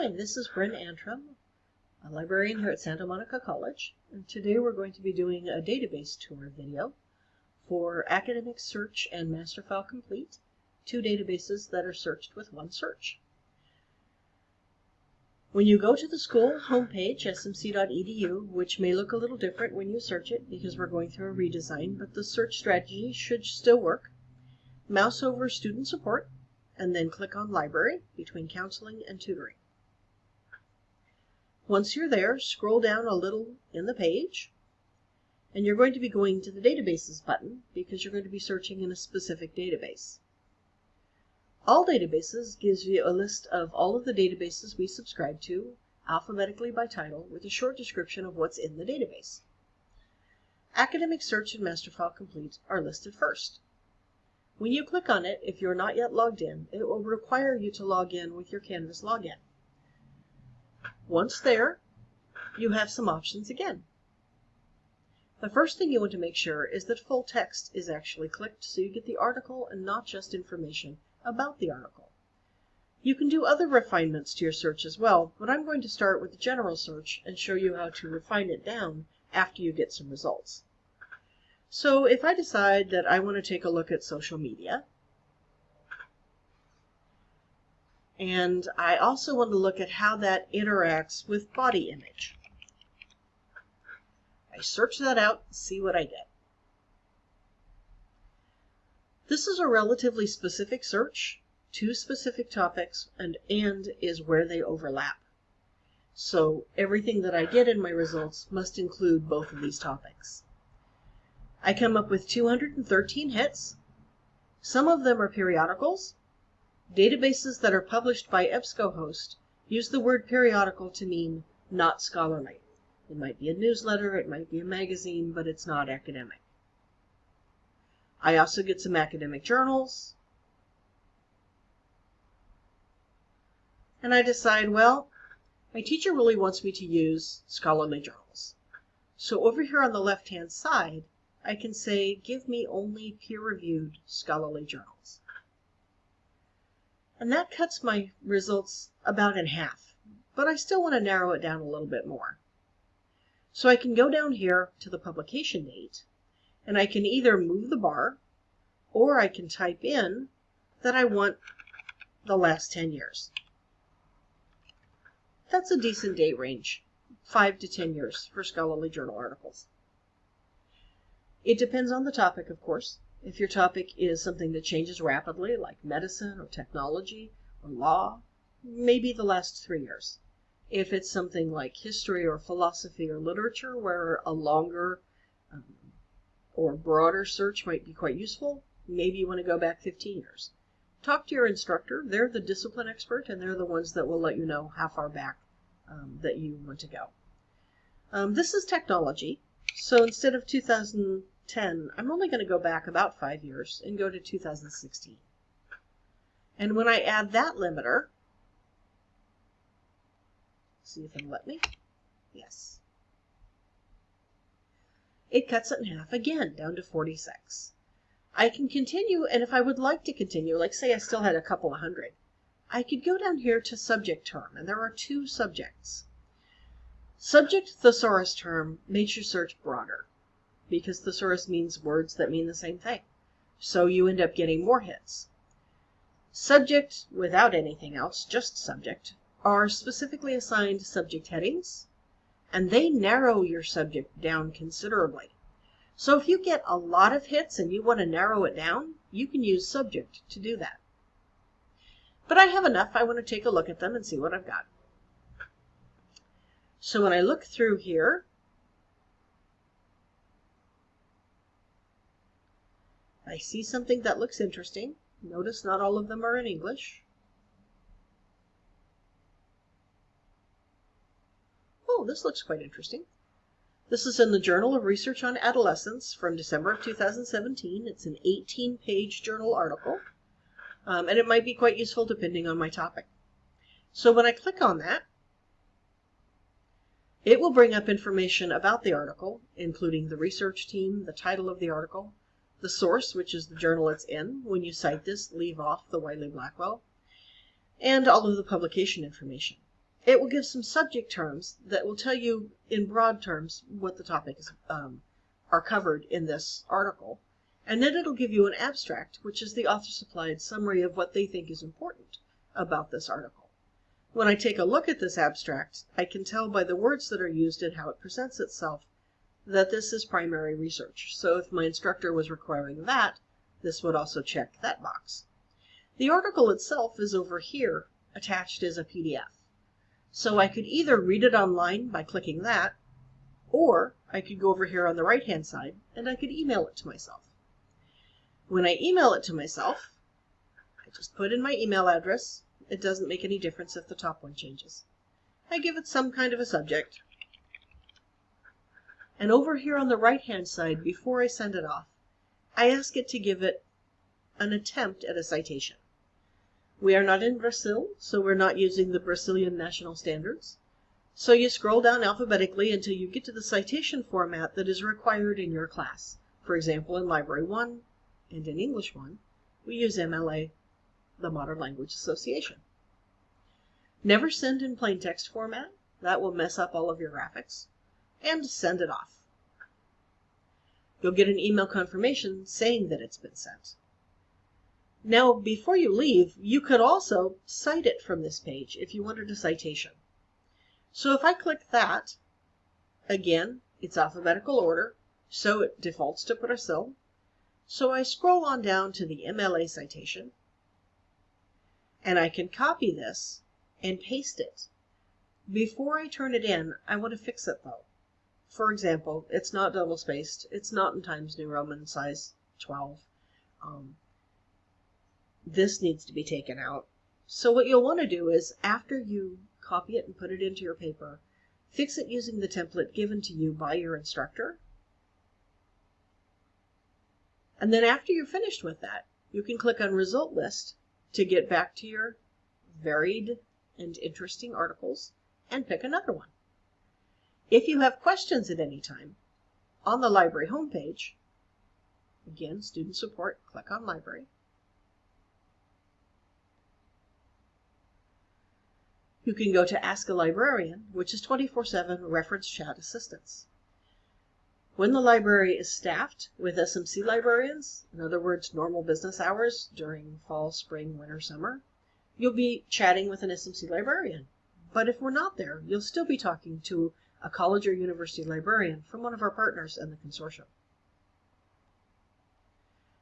Hi, this is Bryn Antrim, a librarian here at Santa Monica College, and today we're going to be doing a database tour video for Academic Search and Masterfile Complete, two databases that are searched with one search. When you go to the school homepage, smc.edu, which may look a little different when you search it because we're going through a redesign, but the search strategy should still work, mouse over Student Support, and then click on Library between Counseling and Tutoring. Once you're there, scroll down a little in the page, and you're going to be going to the Databases button because you're going to be searching in a specific database. All Databases gives you a list of all of the databases we subscribe to, alphabetically by title, with a short description of what's in the database. Academic Search and Masterfile Complete are listed first. When you click on it, if you're not yet logged in, it will require you to log in with your Canvas login. Once there, you have some options again. The first thing you want to make sure is that full text is actually clicked so you get the article and not just information about the article. You can do other refinements to your search as well, but I'm going to start with the general search and show you how to refine it down after you get some results. So if I decide that I want to take a look at social media, And I also want to look at how that interacts with body image. I search that out see what I get. This is a relatively specific search, two specific topics, and and is where they overlap. So everything that I get in my results must include both of these topics. I come up with 213 hits. Some of them are periodicals, Databases that are published by EBSCOhost use the word periodical to mean not scholarly. It might be a newsletter, it might be a magazine, but it's not academic. I also get some academic journals. And I decide, well, my teacher really wants me to use scholarly journals. So over here on the left-hand side, I can say, give me only peer-reviewed scholarly journals. And that cuts my results about in half, but I still want to narrow it down a little bit more. So I can go down here to the publication date, and I can either move the bar, or I can type in that I want the last 10 years. That's a decent date range, 5 to 10 years for scholarly journal articles. It depends on the topic, of course. If your topic is something that changes rapidly, like medicine or technology or law, maybe the last three years. If it's something like history or philosophy or literature, where a longer um, or broader search might be quite useful, maybe you want to go back 15 years. Talk to your instructor. They're the discipline expert, and they're the ones that will let you know how far back um, that you want to go. Um, this is technology. So instead of 2000, 10, I'm only going to go back about five years and go to 2016. And when I add that limiter, see if it'll let me. Yes. It cuts it in half again, down to 46. I can continue, and if I would like to continue, like say I still had a couple of hundred, I could go down here to subject term, and there are two subjects. Subject thesaurus term makes your search broader because thesaurus means words that mean the same thing. So you end up getting more hits. Subject, without anything else, just subject, are specifically assigned subject headings, and they narrow your subject down considerably. So if you get a lot of hits and you want to narrow it down, you can use subject to do that. But I have enough. I want to take a look at them and see what I've got. So when I look through here, I see something that looks interesting. Notice not all of them are in English. Oh, this looks quite interesting. This is in the Journal of Research on Adolescence from December of 2017. It's an 18-page journal article, um, and it might be quite useful depending on my topic. So when I click on that, it will bring up information about the article, including the research team, the title of the article, the source, which is the journal it's in. When you cite this, leave off the Wiley Blackwell, and all of the publication information. it will give some subject terms that will tell you in broad terms what the topics um, are covered in this article. And then it'll give you an abstract, which is the author supplied summary of what they think is important about this article. When I take a look at this abstract, I can tell by the words that are used and how it presents itself that this is primary research. So if my instructor was requiring that, this would also check that box. The article itself is over here attached as a PDF. So I could either read it online by clicking that, or I could go over here on the right hand side and I could email it to myself. When I email it to myself, I just put in my email address it doesn't make any difference if the top one changes. I give it some kind of a subject. And over here on the right hand side, before I send it off, I ask it to give it an attempt at a citation. We are not in Brazil, so we're not using the Brazilian national standards. So you scroll down alphabetically until you get to the citation format that is required in your class. For example, in Library 1 and in English 1, we use MLA the Modern Language Association. Never send in plain text format. That will mess up all of your graphics. And send it off. You'll get an email confirmation saying that it's been sent. Now, before you leave, you could also cite it from this page if you wanted a citation. So if I click that, again, it's alphabetical order, so it defaults to Brazil. So I scroll on down to the MLA citation, and I can copy this and paste it. Before I turn it in, I want to fix it though. For example, it's not double spaced. It's not in Times New Roman size 12. Um, this needs to be taken out. So what you'll want to do is after you copy it and put it into your paper, fix it using the template given to you by your instructor. And then after you're finished with that, you can click on Result List to get back to your varied and interesting articles and pick another one. If you have questions at any time, on the library homepage, again, student support, click on library. You can go to Ask a Librarian, which is 24-7 reference chat assistance. When the library is staffed with SMC librarians, in other words, normal business hours during fall, spring, winter, summer, you'll be chatting with an SMC librarian. But if we're not there, you'll still be talking to a college or university librarian from one of our partners in the consortium.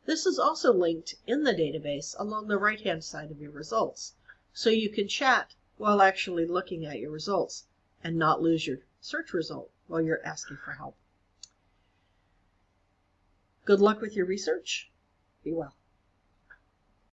This is also linked in the database along the right-hand side of your results, so you can chat while actually looking at your results and not lose your search result while you're asking for help. Good luck with your research. Be well.